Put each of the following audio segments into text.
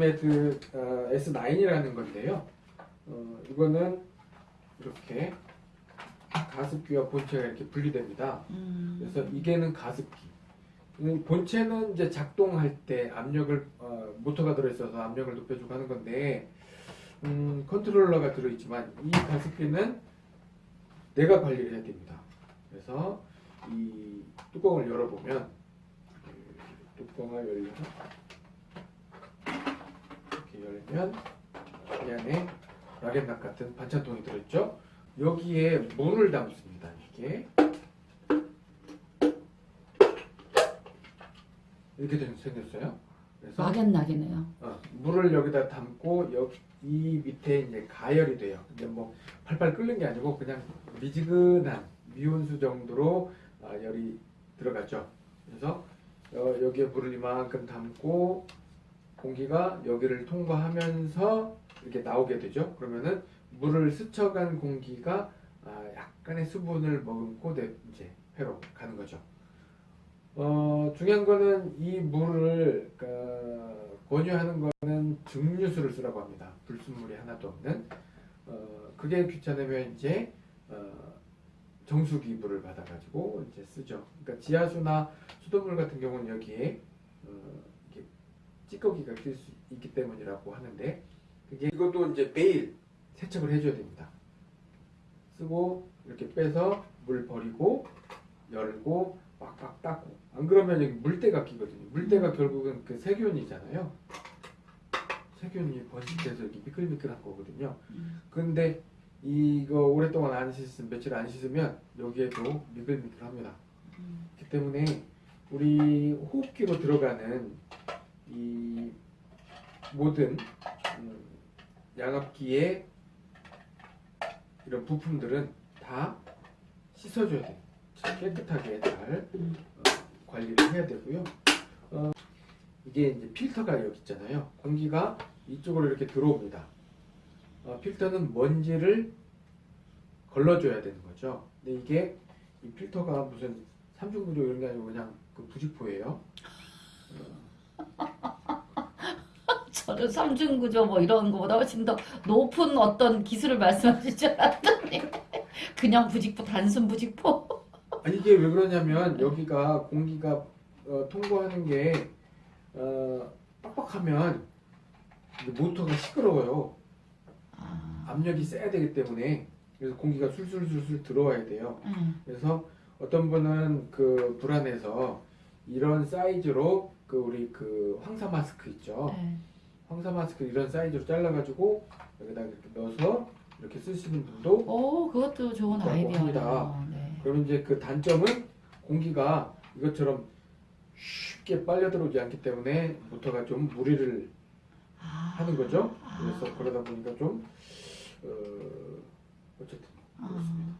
매드 어, S9이라는 건데요. 어, 이거는 이렇게 가습기와 본체가 이렇게 분리됩니다. 음. 그래서 이게는 가습기. 음, 본체는 이제 작동할 때 압력을 어, 모터가 들어있어서 압력을 높여주고 하는 건데 음, 컨트롤러가 들어있지만 이 가습기는 내가 관리를 해야 됩니다. 그래서 이 뚜껑을 열어보면 이 뚜껑을 열려서 이렇게 열면 이 안에 락앤락 같은 반찬통이 들어있죠. 여기에 물을 담습니다. 이게 이렇게 된- 생겼어요. 그래서 막연하게네요. 어, 물을 여기다 담고 여, 이 밑에 이제 가열이 돼요. 근데 뭐 팔팔 끓는 게 아니고 그냥 미지근한 미온수 정도로 아, 열이 들어가죠. 그래서 어, 여기에 물을 이만큼 담고 공기가 여기를 통과하면서 이렇게 나오게 되죠. 그러면은 물을 스쳐간 공기가 아, 약간의 수분을 머금고 내 이제 회로 가는 거죠. 어, 중요한 거는 이 물을 그, 권유하는 거는 증류수를 쓰라고 합니다. 불순물이 하나도 없는. 어, 그게 귀찮으면 이제 어, 정수기 물을 받아가지고 이제 쓰죠. 그러니까 지하수나 수돗물 같은 경우는 여기에 어, 찌꺼기가 낄 수 있기 때문이라고 하는데 그게 이것도 이제 매일 세척을 해줘야 됩니다. 쓰고 이렇게 빼서 물 버리고 열고 빡빡 닦고 안 그러면 여기 물때가 끼거든요. 물때가 결국은 그 세균이잖아요. 세균이 번식돼서 이렇게 미끌미끌한 거거든요. 음. 근데 이거 오랫동안 안 씻으면 며칠 안 씻으면 여기에도 미끌미끌합니다. 음. 그렇기 때문에 우리 호흡기로 들어가는 이 모든 음, 양압기의 이런 부품들은 다 씻어줘야 돼요. 깨끗하게 잘 음. 어, 관리를 해야 되고요. 어, 이게 이제 필터가 여기 있잖아요. 공기가 이쪽으로 이렇게 들어옵니다. 어, 필터는 먼지를 걸러줘야 되는 거죠. 근데 이게 이 필터가 무슨 삼중구조 이런 게 아니고 그냥 그 부직포예요. 저는 삼중구조 뭐 이런 거보다 훨씬 더 높은 어떤 기술을 말씀하실 줄 알았더니 그냥 부직포 단순 부직포. 아니 이게 왜 그러냐면 여기가 공기가 어, 통과하는 게 어, 빡빡하면 모터가 시끄러워요. 아, 압력이 세야 되기 때문에 그래서 공기가 술술술술 들어와야 돼요. 음. 그래서 어떤 분은 그 불안해서 이런 사이즈로 그 우리 그 황사 마스크 있죠. 네. 황사 마스크 이런 사이즈로 잘라가지고 여기다 이렇게 넣어서 이렇게 쓰시는 분도 오, 그것도 좋은. 합니다. 네. 그러면 이제 그 단점은 공기가 이것처럼 쉽게 빨려 들어오지 않기 때문에 모터가 좀 무리를 아, 하는 거죠. 아. 그래서 그러다 보니까 좀 어, 어쨌든 아,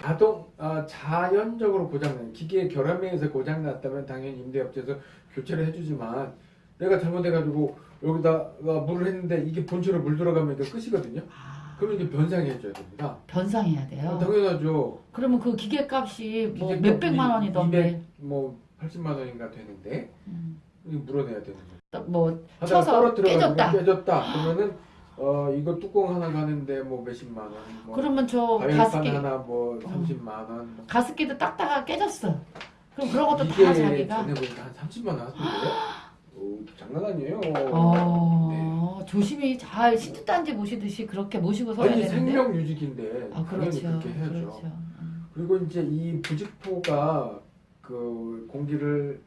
자동 아, 자연적으로 고장난 기계 결함에서 고장 났다면 당연히 임대업체에서 교체를 해주지만 내가 잘못해가지고 여기다가 물을 했는데 이게 본체로 물 들어가면 이거 끝이거든요. 아, 그러면 이게 변상해줘야 됩니다. 변상해야 돼요. 어, 당연하죠. 그러면 그 기계 값이 뭐 몇백만 원이던데. 200, 뭐 80만 원인가 되는데 음. 물어내야 되는 거죠. 뭐 쳐서 깨졌다. 깨졌다. 그러면은 어 이거 뚜껑 하나 가는데 뭐 몇십만 원. 뭐 그러면 저 가습기 하나 뭐 30만 원. 뭐 가습기도 닦다가 깨졌어. 그럼 그런 것도 다 자기가. 전에 보니까 한 30만 원 하던데요? 오, 장난 아니에요. 어, 네. 조심히 잘 신주단지 모시듯이 그렇게 모시고 서야 아니 되는데. 생명 유지기인데 아 그렇죠. 그렇게 해야죠. 그렇죠. 음. 그리고 이제 이 부직포가 그 공기를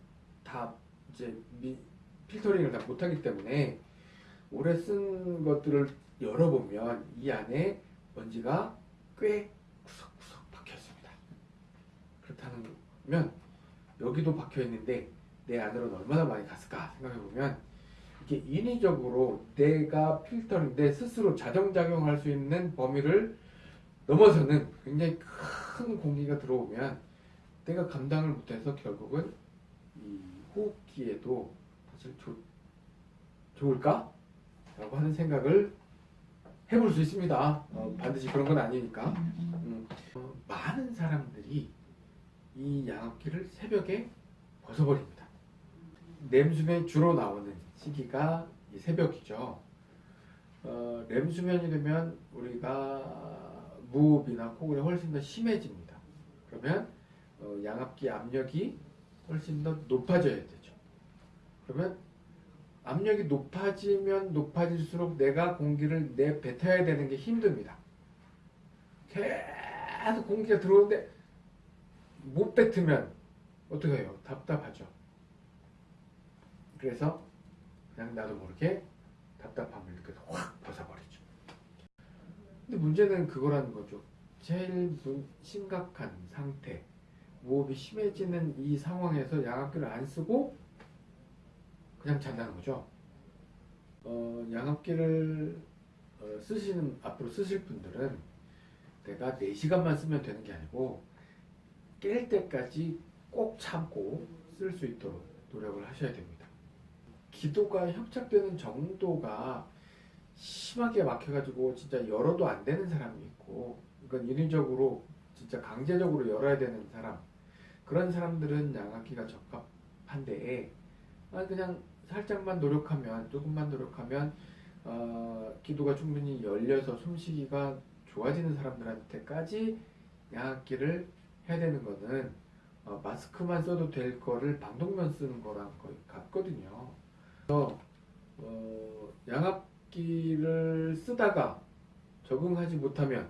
다 이제 미, 필터링을 다 못하기 때문에 오래 쓴 것들을 열어보면 이 안에 먼지가 꽤 구석구석 박혀 있습니다. 그렇다면 여기도 박혀 있는데 내 안으로는 얼마나 많이 갔을까 생각해 보면 이게 인위적으로 내가 필터링 내 스스로 자정작용할 수 있는 범위를 넘어서는 굉장히 큰 공기가 들어오면 내가 감당을 못해서 결국은 이 호흡기에도 사실 좋, 좋을까? 라고 하는 생각을 해볼 수 있습니다. 어, 반드시 그런 건 아니니까. 음, 음. 음, 어, 많은 사람들이 이 양압기를 새벽에 벗어버립니다. 냄수에 주로 나오는 시기가 이 새벽이죠. 어, 렘 수면이 되면 우리가 무호흡이나 코골이 훨씬 더 심해집니다. 그러면 어, 양압기 압력이 훨씬 더 높아져야 되죠. 그러면 압력이 높아지면 높아질수록 내가 공기를 내 뱉어야 되는 게 힘듭니다. 계속 공기가 들어오는데 못 뱉으면 어떻게 해요? 답답하죠. 그래서 그냥 나도 모르게 답답함을 느껴서 확 벗어버리죠. 근데 문제는 그거라는 거죠. 제일 문- 심각한 상태, 무호흡이 심해지는 이 상황에서 양압기를 안 쓰고 그냥 잔다는 거죠. 어, 양압기를 어, 쓰시는 앞으로 쓰실 분들은 내가 4시간만 쓰면 되는 게 아니고 깰 때까지 꼭 참고 쓸 수 있도록 노력을 하셔야 됩니다. 기도가 협착되는 정도가 심하게 막혀가지고 진짜 열어도 안 되는 사람이 있고 그러니까 인위적으로 진짜 강제적으로 열어야 되는 사람 그런 사람들은 양압기가 적합한데 아, 그냥 살짝만 노력하면 조금만 노력하면 어, 기도가 충분히 열려서 숨쉬기가 좋아지는 사람들한테까지 양압기를 해야 되는 거는 어, 마스크만 써도 될 거를 방독면 쓰는 거랑 거의 같거든요. 그래서 어, 양압기를 쓰다가 적응하지 못하면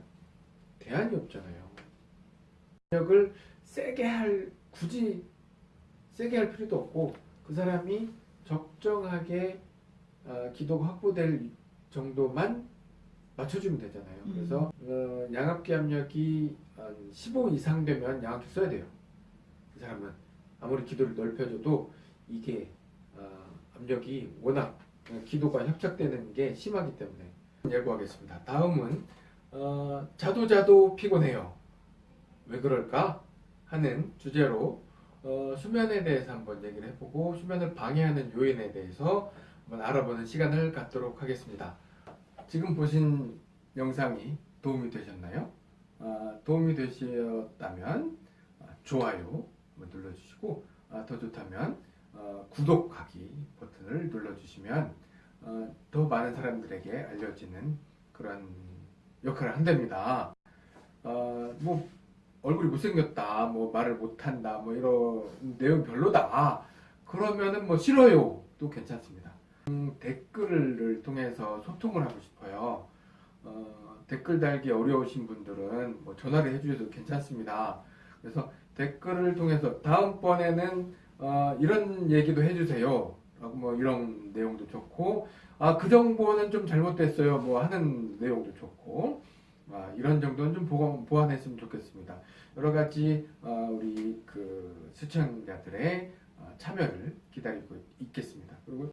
대안이 없잖아요. 압력을 세게 할 굳이 세게 할 필요도 없고 그 사람이 적정하게 어, 기도가 확보될 정도만 맞춰주면 되잖아요. 음. 그래서 어, 양압기 압력이 한15 이상 되면 양압기 써야 돼요. 그 사람은 아무리 기도를 넓혀줘도 이게 어, 압력이 워낙 기도가 협착되는 게 심하기 때문에 예고하겠습니다. 다음은 어, 자도 자도 피곤해요. 왜 그럴까 하는 주제로 어, 수면에 대해서 한번 얘기를 해보고 수면을 방해하는 요인에 대해서 한번 알아보는 시간을 갖도록 하겠습니다. 지금 보신 영상이 도움이 되셨나요? 아, 도움이 되셨다면 아, 좋아요 눌러주시고 아, 더 좋다면 어, 구독하기 버튼을 눌러주시면 어, 더 많은 사람들에게 알려지는 그런 역할을 한답니다. 어, 뭐 얼굴이 못생겼다, 뭐 말을 못한다, 뭐 이런 내용 별로다. 그러면은 뭐 싫어요. 도 괜찮습니다. 음, 댓글을 통해서 소통을 하고 싶어요. 어, 댓글 달기 어려우신 분들은 뭐 전화를 해주셔도 괜찮습니다. 그래서 댓글을 통해서 다음번에는 어, 이런 얘기도 해주세요. 라고 뭐 이런 내용도 좋고, 아, 그 정보는 좀 잘못됐어요. 뭐 하는 내용도 좋고, 아, 이런 정도는 좀 보완, 보완했으면 좋겠습니다. 여러 가지 어, 우리 그 시청자들의 어, 참여를 기다리고 있겠습니다. 그리고